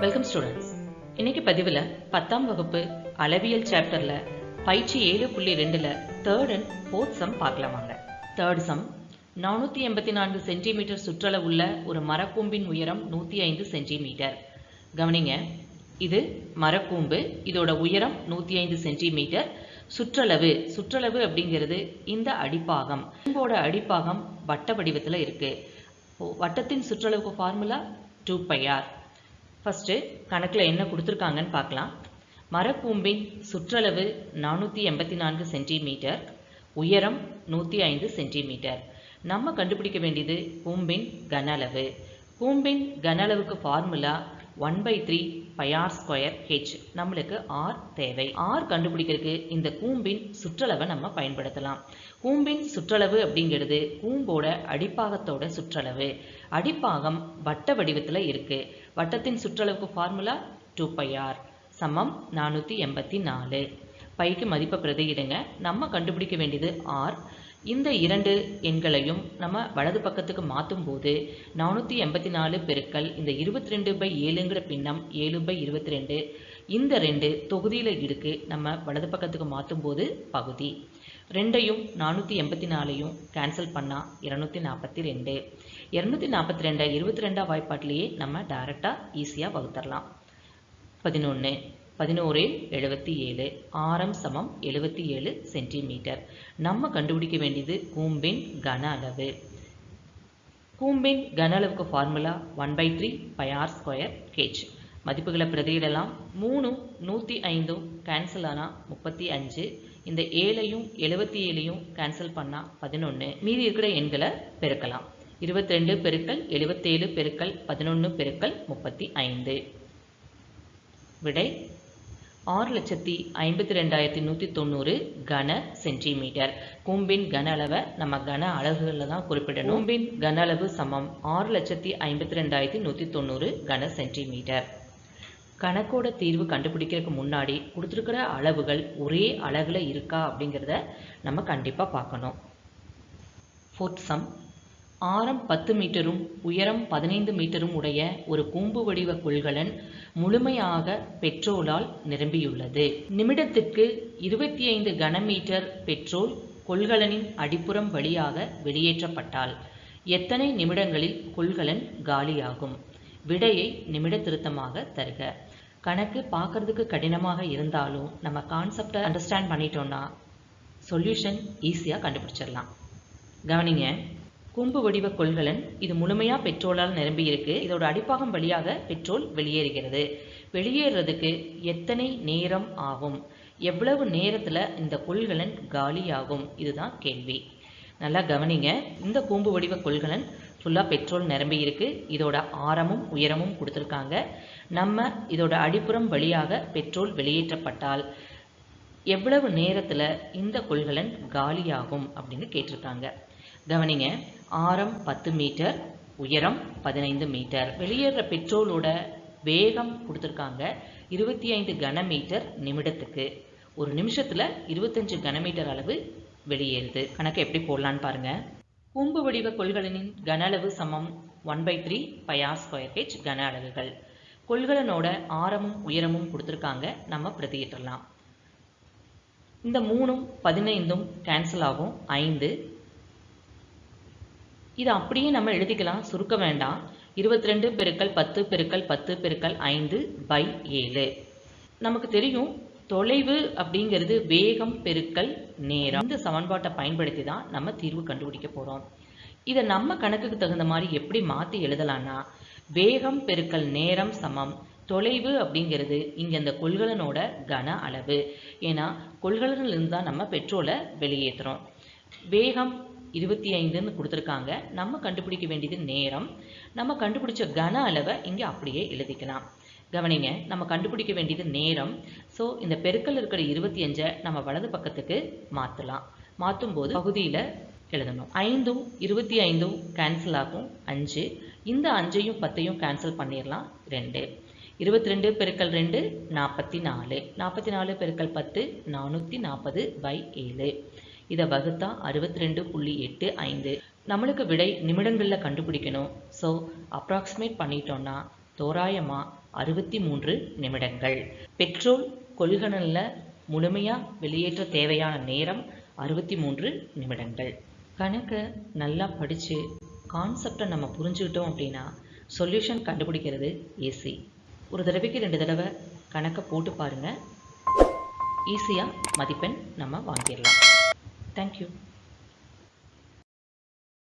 Welcome students இன்னைக்கு பதிவில் பத்தாம் வகுப்பு அளவியல் சாப்டர்ல பயிற்சி ஏழு புள்ளி ரெண்டுல தேர்ட் அண்ட் ஃபோர்த் சம் பார்க்கலாம் வாங்க. தேர்ட் சம் நானூற்றி எண்பத்தி நான்கு சென்டிமீட்டர் சுற்றளவுள்ள ஒரு மரக்கூம்பின் உயரம் நூற்றி ஐந்து சென்டிமீட்டர் கவனிங்க இது மரக்கூம்பு இதோட உயரம் நூற்றி ஐந்து சென்டிமீட்டர் சுற்றளவு சுற்றளவு அப்படிங்கிறது இந்த அடிப்பாகம். கூம்போட அடிப்பாகம் வட்ட வடிவத்தில் இருக்கு வட்டத்தின் சுற்றளவுக்கு formula two pi r first கணக்கில் என்ன கொடுத்துருக்காங்கன்னு பார்க்கலாம். மரக்கூம்பின் சுற்றளவு நானூற்றி எண்பத்தி நான்கு சென்டிமீட்டர் உயரம் நூற்றி ஐந்து சென்டிமீட்டர். நம்ம கண்டுபிடிக்க வேண்டியது கூம்பின் கன அளவு கூம்பின் கன அளவுக்கு formula one by three pi r square H நம்மளுக்கு ஆர் தேவை. ஆர் கண்டுபிடிக்கிறதுக்கு இந்த கூம்பின் சுற்றளவை நம்ம பயன்படுத்தலாம். கூம்பின் சுற்றளவு அப்படிங்கிறது கூம்போட அடிப்பாகத்தோட சுற்றளவு. அடிப்பாகம் வட்ட வடிவத்தில் இருக்கு. வட்டத்தின் சுற்றளவுக்கு ஃபார்முலா டூ பை ஆர் சமம் நானூற்றி எண்பத்தி நாலு. பைக்கு மதிப்பை பிரதியிடுங்க. நம்ம கண்டுபிடிக்க வேண்டியது ஆர் இந்த இரண்டு எண்களையும் நம்ம வலது பக்கத்துக்கு மாற்றும் போது நானூற்றி எண்பத்தி நாலு பெருக்கல் இந்த இருபத்தி ரெண்டு பை ஏழுங்கிற பின்னம் ஏழு பை இருபத்தி ரெண்டு இந்த ரெண்டு தொகுதியில் இருக்கு நம்ம வலது பக்கத்துக்கு மாற்றும் போது பகுதி. ரெண்டையும் நானூற்றி எண்பத்தி நாலையும் கேன்சல் பண்ணால் இரநூத்தி நாற்பத்தி ரெண்டு. இரநூத்தி நாற்பத்தி ரெண்டை இருபத்தி ரெண்டாம் வாய்ப்பாட்டிலேயே நம்ம டைரெக்டாக ஈஸியாக வகுத்தரலாம். பதினொன்று பதினோரு எழுபத்தி ஏழு ஆரம் சமம் எழுபத்தி ஏழு சென்டிமீட்டர். நம்ம கண்டுபிடிக்க வேண்டியது கூம்பின் கன அளவு. கூம்பின் கன அளவுக்கு formula one by three pi R square H மதிப்புகளை பிரதியிடலாம். மூணும் நூற்றி ஐந்தும் கேன்சல் ஆனால் முப்பத்தி அஞ்சு. இந்த ஏழையும் எழுபத்தி ஏழையும் கேன்சல் பண்ணால் பதினொன்று மீதி இருக்கிற எண்களை பெருக்கலாம். இருபத்தி ரெண்டு பெருக்கல் எழுபத்தேழு பெருக்கல் பதினொன்று பெருக்கல் முப்பத்தி ஐந்து. விடை ஆறு லட்சத்தி ஐம்பத்தி ரெண்டாயிரத்தி நூற்றி தொண்ணூறு கன சென்டிமீட்டர். கூம்பின் கன அளவை நம்ம கன அலகுகளில் தான் குறிப்பிடணும். கூம்பின் கன அளவு சமம். ஆறு லட்சத்தி ஐம்பத்தி ரெண்டாயிரத்தி நூற்றி தொண்ணூறு கன சென்டிமீட்டர். கணக்கோட தீர்வு கண்டுபிடிக்கிறதுக்கு முன்னாடி கொடுத்துருக்கிற அளவுகள் ஒரே அளவில் இருக்கா அப்படிங்கிறத நம்ம கண்டிப்பாக பார்க்கணும். ஃபோர்த் சம் ஆரம் பத்து மீட்டரும் உயரம் பதினைந்து மீட்டரும் உடைய ஒரு கூம்பு வடிவ கொள்கலன் முழுமையாக பெட்ரோலால் நிரம்பியுள்ளது. நிமிடத்திற்கு இருபத்தி ஐந்து கனமீட்டர் பெட்ரோல் கொள்கலனின் அடிப்புறம் வழியாக வெளியேற்றப்பட்டால் எத்தனை நிமிடங்களில் கொள்கலன் காலியாகும்? விடையை நிமிட திருத்தமாக தருக. கணக்கு பார்க்கறதுக்கு கடினமாக இருந்தாலும் நம்ம கான்செப்டை அண்டர்ஸ்டாண்ட் பண்ணிட்டோம்னா சொல்யூஷன் ஈஸியாக கண்டுபிடிச்சிடலாம். கவனிங்க. கூம்பு வடிவ கொள்கலன் இது முழுமையாக பெட்ரோலால் நிரம்பியிருக்கு. இதோட அடிப்பாகம் வழியாக பெட்ரோல் வெளியேறுகிறது. வெளியேறதுக்கு எத்தனை நேரம் ஆகும்? எவ்வளவு நேரத்தில் இந்த கொள்கலன் காலியாகும்? இதுதான் கேள்வி. நல்லா கவனிங்க. இந்த கூம்பு வடிவ கொள்கலன் ஃபுல்லாக பெட்ரோல் நிரம்பி இருக்கு இதோட ஆரமும் உயரமும் கொடுத்துருக்காங்க. நம்ம இதோட அடிப்புறம் வழியாக பெட்ரோல் வெளியேற்றப்பட்டால் எவ்வளவு நேரத்தில் இந்த கொள்கலன் காலியாகும் அப்படின்னு கேட்டிருக்காங்க. கவனிங்க ஆரம் பத்து மீட்டர் உயரம் பதினைந்து மீட்டர். வெளியேற பெட்ரோலோட வேகம் கொடுத்துருக்காங்க இருபத்தி ஐந்து கனமீட்டர் நிமிடத்துக்கு. ஒரு நிமிஷத்தில் இருபத்தஞ்சு கனமீட்டர் அளவு வெளியேறுது. கணக்கு எப்படி போடலான்னு பாருங்க. கூம்பு வடிவ கொள்கலனின் கன அளவு சமம் one by three pi r square H கன அளவுகள். கொள்கலனோட ஆரமும் உயரமும் கொடுத்துருக்காங்க நம்ம பிரதியிட்டலாம் இந்த மூணும் பதினைந்தும் கேன்சல் ஆகும் ஐந்து இது அப்படியே நம்ம எழுதிக்கலாம். சுருக்க வேண்டாம். இருபத்தி ரெண்டு பெருக்கல் பத்து பெருக்கல் பத்து பெருக்கல் ஐந்து பை ஏழு. நமக்கு தெரியும் தொலைவு அப்படிங்கிறது வேகம் பெருக்கல் நேரம். இந்த சமன்பாட்டை பயன்படுத்தி தான் நம்ம தீர்வு கண்டுபிடிக்க போகிறோம் இதை நம்ம கணக்குக்கு தகுந்த மாதிரி எப்படி மாற்றி எழுதலாம்னா வேகம் பெருக்கல் நேரம் சமம். தொலைவு அப்படிங்கிறது இங்கே இந்த கொள்கலனோட கன அளவு. ஏன்னா கொள்கலனிலிருந்து தான் நம்ம பெட்ரோலை வெளியேற்றுறோம் வேகம் இருபத்தி ஐந்துன்னு கொடுத்துருக்காங்க. நம்ம கண்டுபிடிக்க வேண்டியது நேரம். நம்ம கண்டுபிடிச்ச கன அளவை இங்கே அப்படியே எழுதிக்கலாம். கவனிங்க நம்ம கண்டுபிடிக்க வேண்டியது நேரம். ஸோ இந்த பெருக்கல் இருக்கிற இருபத்தி அஞ்சை நம்ம வலது பக்கத்துக்கு மாற்றலாம் மாற்றும் போது பகுதியில் எழுதணும். ஐந்தும் இருபத்தி ஐந்தும் கேன்சல் ஆகும். அஞ்சு. இந்த அஞ்சையும் பத்தையும் கேன்சல் பண்ணிடலாம் ரெண்டு. இருபத்தி ரெண்டு பெருக்கல் ரெண்டு நாற்பத்தி நாலு. நாற்பத்தி நாலு பெருக்கல் பத்து நானூற்றி நாற்பது பை ஏழு. இதை வகுத்தா அறுபத்தி ரெண்டு புள்ளி எட்டு ஐந்து. நம்மளுக்கு விடை நிமிடங்களில் கண்டுபிடிக்கணும். ஸோ அப்ராக்சிமேட் பண்ணிட்டோம்னா தோராயமாக அறுபத்தி மூன்று நிமிடங்கள். பெட்ரோல் கொள்கலனில் முழுமையாக வெளியேற்ற தேவையான நேரம் அறுபத்தி மூன்று நிமிடங்கள். கணக்கை நல்லா படித்து கான்செப்டை நம்ம புரிஞ்சுக்கிட்டோம் அப்படின்னா சொல்யூஷன் கண்டுபிடிக்கிறது ஈஸி ஒரு தடவைக்கு ரெண்டு தடவை கணக்கை போட்டு பாருங்கள் ஈஸியாக மதிப்பெண் நம்ம வாங்கிடலாம். Thank you.